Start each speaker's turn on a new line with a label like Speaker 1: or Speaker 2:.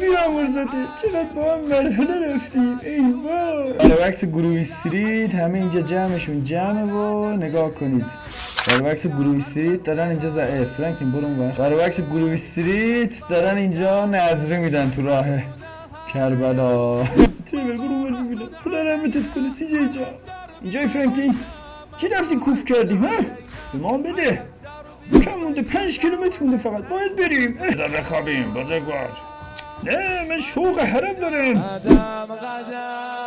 Speaker 1: بیامور زده چقدر با هم مرحله رفتیم. ایوا برای وقت گروه استریت همه اینجا جمعشون جمعه و نگاه کنید. وقت گروه استریت دارن اینجا زعه فرانکین برون بر برای وقت گروه استریت دارن اینجا نظره میدن تو راه کربلا. تیبر برون بر ببینم خدا رحمتت کنه سی جی جا اینجای فرانکین چی رفتی کوف کردی ها؟ به ما بده. کم مونده پنج کیلومتر مونده فقط. باید بریم. بذار بخوابیم بزرگوار. نه من شوق حرم دارم.
Speaker 2: قدم قدم